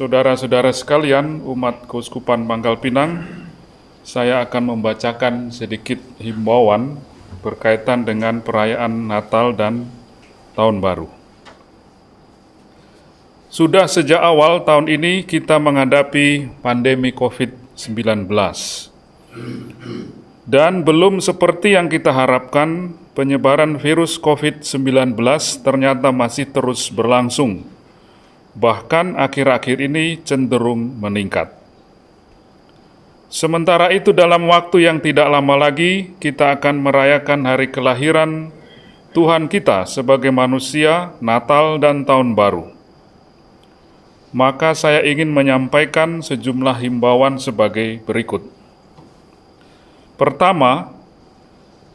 Saudara-saudara sekalian, umat Keuskupan Pangkal Pinang, saya akan membacakan sedikit himbauan berkaitan dengan perayaan Natal dan Tahun Baru. Sudah sejak awal tahun ini kita menghadapi pandemi COVID-19. Dan belum seperti yang kita harapkan, penyebaran virus COVID-19 ternyata masih terus berlangsung bahkan akhir-akhir ini cenderung meningkat. Sementara itu, dalam waktu yang tidak lama lagi, kita akan merayakan hari kelahiran Tuhan kita sebagai manusia, Natal, dan Tahun Baru. Maka, saya ingin menyampaikan sejumlah himbauan sebagai berikut. Pertama,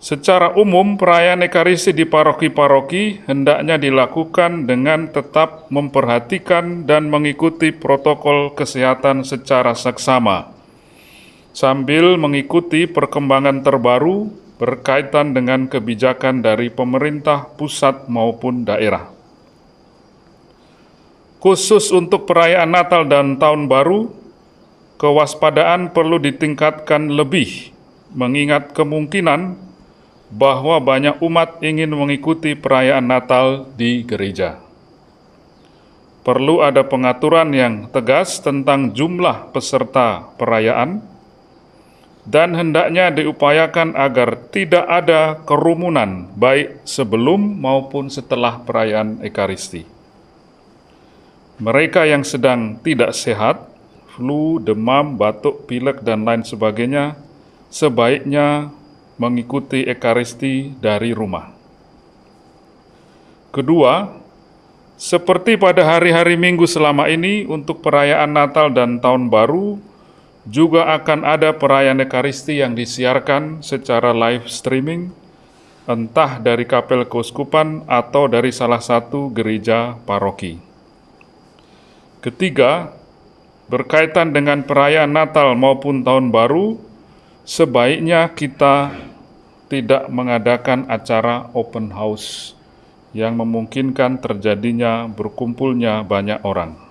Secara umum, perayaan Ekaristi di paroki-paroki hendaknya dilakukan dengan tetap memperhatikan dan mengikuti protokol kesehatan secara seksama, sambil mengikuti perkembangan terbaru berkaitan dengan kebijakan dari pemerintah pusat maupun daerah. Khusus untuk perayaan Natal dan Tahun Baru, kewaspadaan perlu ditingkatkan lebih, mengingat kemungkinan bahwa banyak umat ingin mengikuti perayaan Natal di gereja. Perlu ada pengaturan yang tegas tentang jumlah peserta perayaan, dan hendaknya diupayakan agar tidak ada kerumunan, baik sebelum maupun setelah perayaan Ekaristi. Mereka yang sedang tidak sehat, flu, demam, batuk, pilek, dan lain sebagainya, sebaiknya mengikuti Ekaristi dari rumah. Kedua, seperti pada hari-hari Minggu selama ini untuk perayaan Natal dan Tahun Baru, juga akan ada perayaan Ekaristi yang disiarkan secara live streaming, entah dari kapel keuskupan atau dari salah satu gereja paroki. Ketiga, berkaitan dengan perayaan Natal maupun Tahun Baru, sebaiknya kita tidak mengadakan acara open house yang memungkinkan terjadinya berkumpulnya banyak orang.